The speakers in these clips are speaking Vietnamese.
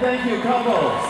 thank you, couples.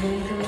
Take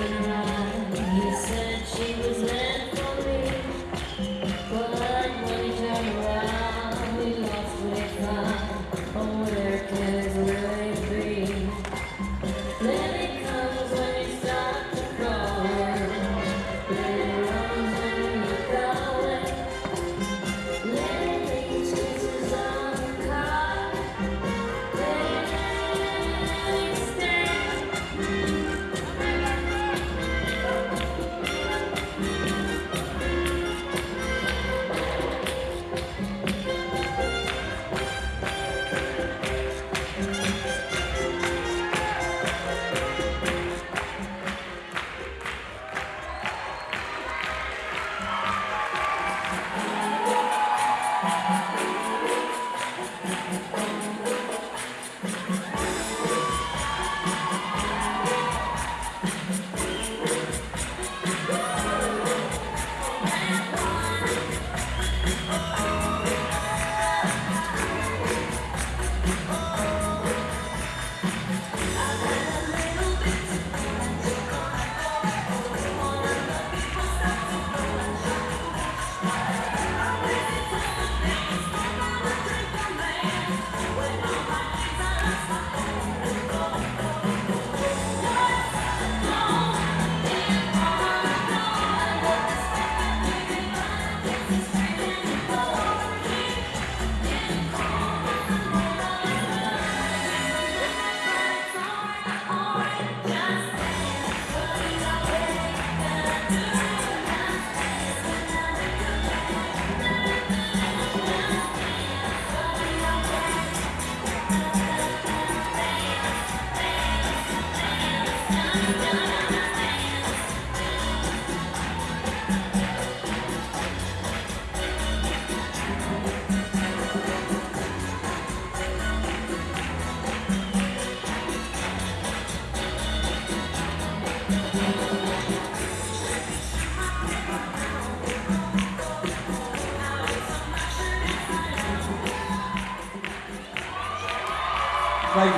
Vậy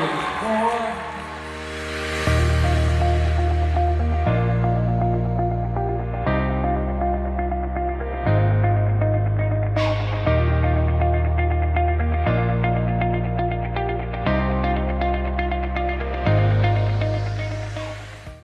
có